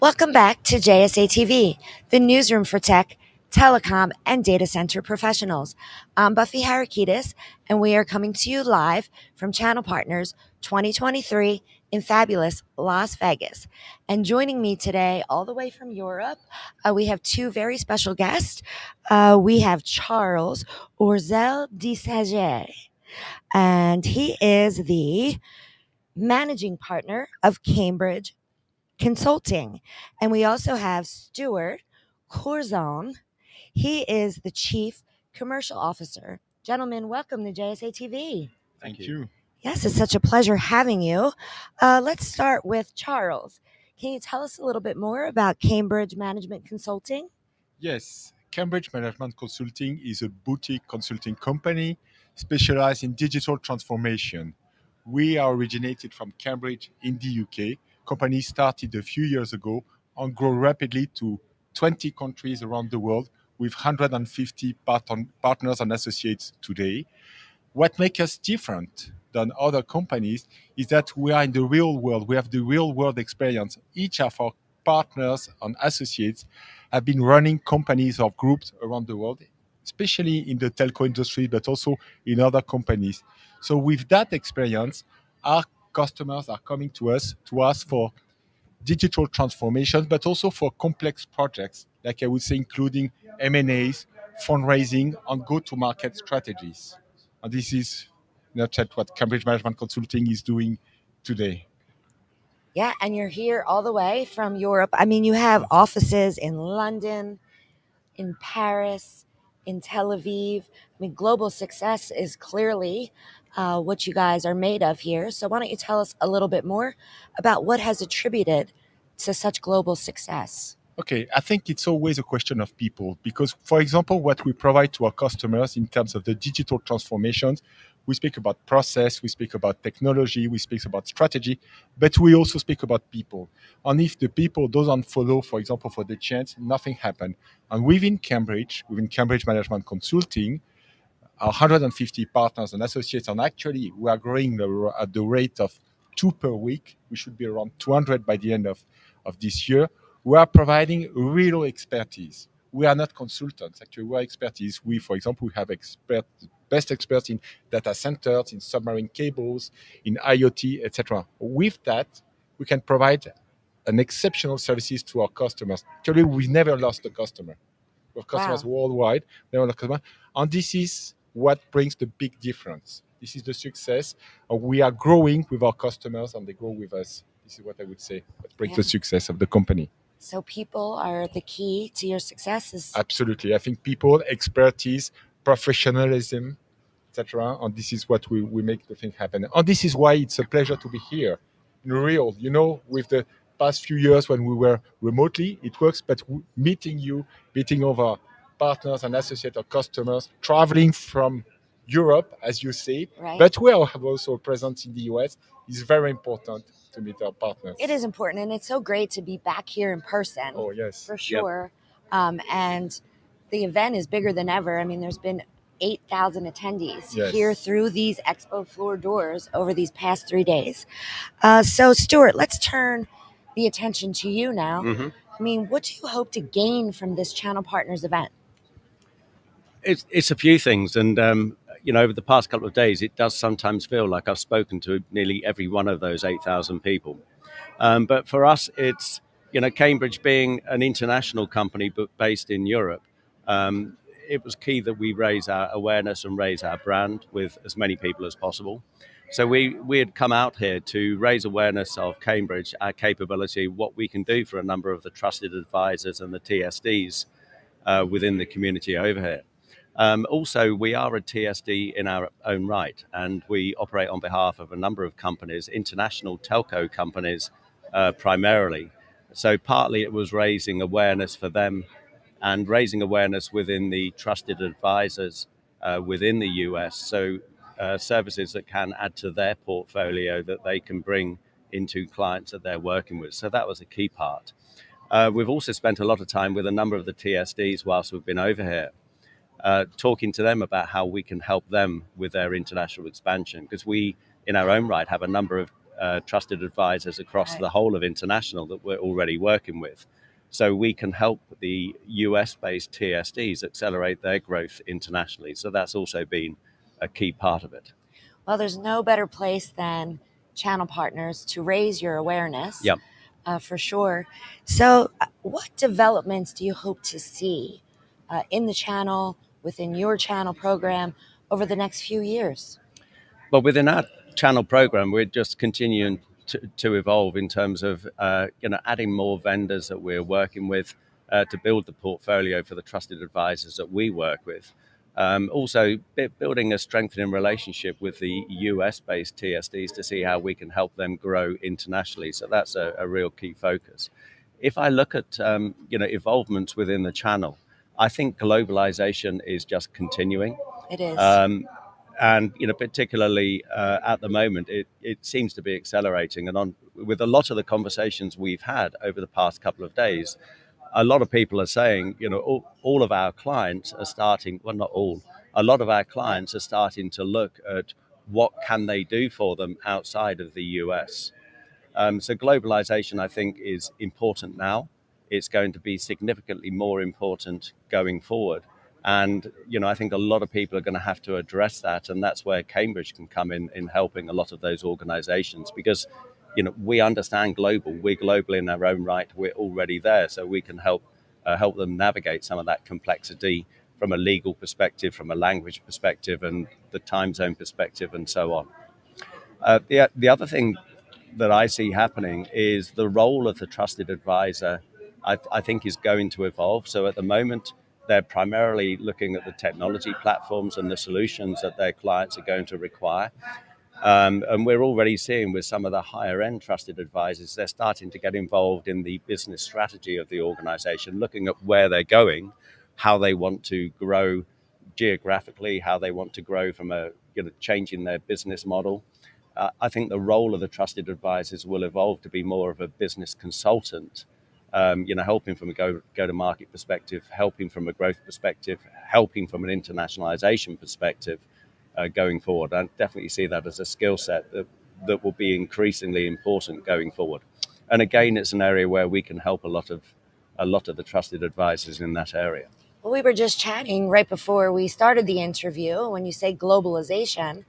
Welcome back to JSA TV, the newsroom for tech, telecom, and data center professionals. I'm Buffy Harakidis, and we are coming to you live from Channel Partners 2023 in fabulous Las Vegas. And joining me today, all the way from Europe, uh, we have two very special guests. Uh, we have Charles Orsel des Sagets, and he is the managing partner of Cambridge Consulting. And we also have Stuart Curzon. He is the Chief Commercial Officer. Gentlemen, welcome to JSA TV. Thank you. Yes, it's such a pleasure having you. Uh, let's start with Charles. Can you tell us a little bit more about Cambridge Management Consulting? Yes, Cambridge Management Consulting is a boutique consulting company specialized in digital transformation. We are originated from Cambridge in the UK. Company started a few years ago and grow rapidly to 20 countries around the world with 150 part- partners and associates today. What makes us different than other companies is that we are in the real world. We have the real world experience. Each of our partners and associates have been running companies or groups around the world, especially in the telco industry, but also in other companies. So with that experience, our customers are coming to us to ask for digital transformation, but also for complex projects, like I would say, including M&As, fundraising, and go-to-market strategies. And this is not yet what Cambridge Management Consulting is doing today. Yeah, and you're here all the way from Europe. I mean, you have offices in London, in Paris, in Tel Aviv. I mean, global success is clearly uh, what you guys are made of here. So, why don't you tell us a little bit more about what has attributed to such global success? Okay, I think it's always a question of people because, for example, what we provide to our customers in terms of the digital transformations, we speak about process, we speak about technology, we speak about strategy, but we also speak about people. And if the people doesn't follow, for example, for the chance, nothing happens. And within Cambridge, within Cambridge Management Consulting, 150 partners and associates, and actually we are growing at the rate of two per week. We should be around 200 by the end of, of this year we are providing real expertise. We are not consultants. Actually, we are expertise. We, for example, we have expert, best experts in data centers, in submarine cables, in IoT, etc. With that, we can provide an exceptional services to our customers. Actually, we've never lost a customer. We have customers wow. worldwide, never lost a customer. And this is what brings the big difference. This is the success. Uh, we are growing with our customers and they grow with us. This is what I would say, what brings yeah. the success of the company. So people are the key to your successes. Absolutely. I think people, expertise, professionalism, etc. And this is what we, we make the thing happen. And this is why it's a pleasure to be here in real. You know, with the past few years when we were remotely, it works, but meeting you, meeting over partners and associates or customers, traveling from Europe, as you say, right. but we are also present in the US, It's very important to meet our partners. It is important, and it's so great to be back here in person. Oh yes, for sure. Yep. Um, and the event is bigger than ever. I mean, there's been 8,000 attendees yes. here through these expo floor doors over these past three days. Uh, so, Stuart, let's turn the attention to you now. Mm-hmm. I mean, what do you hope to gain from this Channel Partners event? It's, it's a few things. And um, you know, over the past couple of days, it does sometimes feel like I've spoken to nearly every one of those 8,000 people. Um, but for us, it's, you know, Cambridge being an international company but based in Europe, um, it was key that we raise our awareness and raise our brand with as many people as possible. So we, we had come out here to raise awareness of Cambridge, our capability, what we can do for a number of the trusted advisors and the TSDs uh, within the community over here. Um, also, we are a TSD in our own right, and we operate on behalf of a number of companies, international telco companies uh, primarily. So, partly it was raising awareness for them and raising awareness within the trusted advisors uh, within the US. So, uh, services that can add to their portfolio that they can bring into clients that they're working with. So, that was a key part. Uh, we've also spent a lot of time with a number of the TSDs whilst we've been over here uh, talking to them about how we can help them with their international expansion because we, in our own right, have a number of uh, trusted advisors across Right. the whole of international that we're already working with. So we can help the US based TSDs accelerate their growth internationally. So that's also been a key part of it. Well, there's no better place than channel partners to raise your awareness. Yep. Uh, for sure. So, uh, what developments do you hope to see uh, in the channel, within your channel program, over the next few years? But within our channel program, we're just continuing to, to evolve in terms of uh, you know adding more vendors that we're working with uh, to build the portfolio for the trusted advisors that we work with. Um, also, bu- building a strengthening relationship with the US-based TSDs to see how we can help them grow internationally. So that's a, a real key focus. If I look at um, you know evolvements within the channel, I think globalization is just continuing. It is. Um, and you know, particularly uh, at the moment, it, it seems to be accelerating. And on with a lot of the conversations we've had over the past couple of days, a lot of people are saying, you know, all, all of our clients are starting. Well, not all. A lot of our clients are starting to look at what can they do for them outside of the US. Um, so globalization, I think, is important now. It's going to be significantly more important going forward. And you know, I think a lot of people are going to have to address that, and that's where Cambridge can come in in helping a lot of those organisations because you know we understand global. We're global in our own right. We're already there, so we can help uh, help them navigate some of that complexity from a legal perspective, from a language perspective, and the time zone perspective, and so on. Uh, the the other thing that I see happening is the role of the trusted advisor. I, I think is going to evolve. So at the moment, they're primarily looking at the technology platforms and the solutions that their clients are going to require. Um, and we're already seeing with some of the higher end trusted advisors, they're starting to get involved in the business strategy of the organization, looking at where they're going, how they want to grow geographically, how they want to grow from a you know, changing their business model. Uh, I think the role of the trusted advisors will evolve to be more of a business consultant um, you know, helping from a go, go to market perspective, helping from a growth perspective, helping from an internationalization perspective uh, going forward. I definitely see that as a skill set that, that will be increasingly important going forward. And again, it's an area where we can help a lot of a lot of the trusted advisors in that area. Well, we were just chatting right before we started the interview. When you say globalization,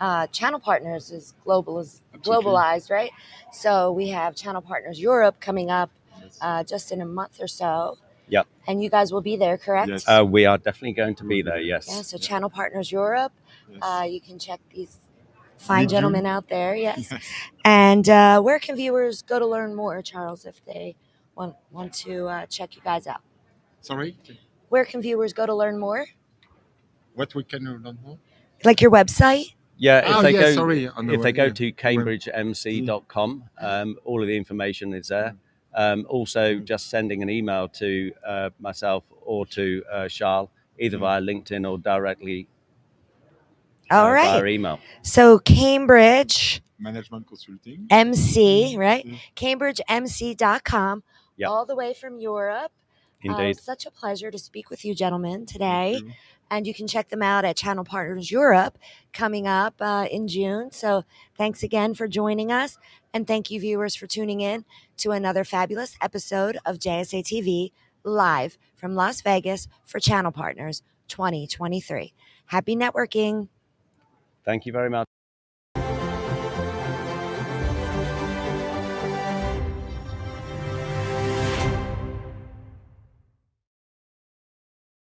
uh, Channel Partners is globaliz- globalized, right? So we have Channel Partners Europe coming up uh, just in a month or so. Yep. And you guys will be there, correct? Yes. Uh, we are definitely going to be there. Yes. Yeah. So Yeah. Channel Partners Europe. Yes. Uh, you can check these fine Mid-June. gentlemen out there. Yes. Yes. And uh, where can viewers go to learn more, Charles, if they want want to uh, check you guys out? Sorry, Where can viewers go to learn more? what we can learn more? Like your website? Yeah, if Oh, they yeah, go, sorry, on the if they web, go yeah. to cambridgemc.com, um, all of the information is there. Um, also, just sending an email to uh, myself or to uh, Charles, either Mm. via LinkedIn or directly All uh, right. via email. So Cambridge Management consulting. MC, right? Mhm. CambridgeMC.com, Yep. all the way from Europe. Uh, such a pleasure to speak with you, gentlemen, today. And you can check them out at Channel Partners Europe coming up uh, in June. So thanks again for joining us. And thank you, viewers, for tuning in to another fabulous episode of JSA TV live from Las Vegas for Channel Partners 2023. Happy networking. Thank you very much.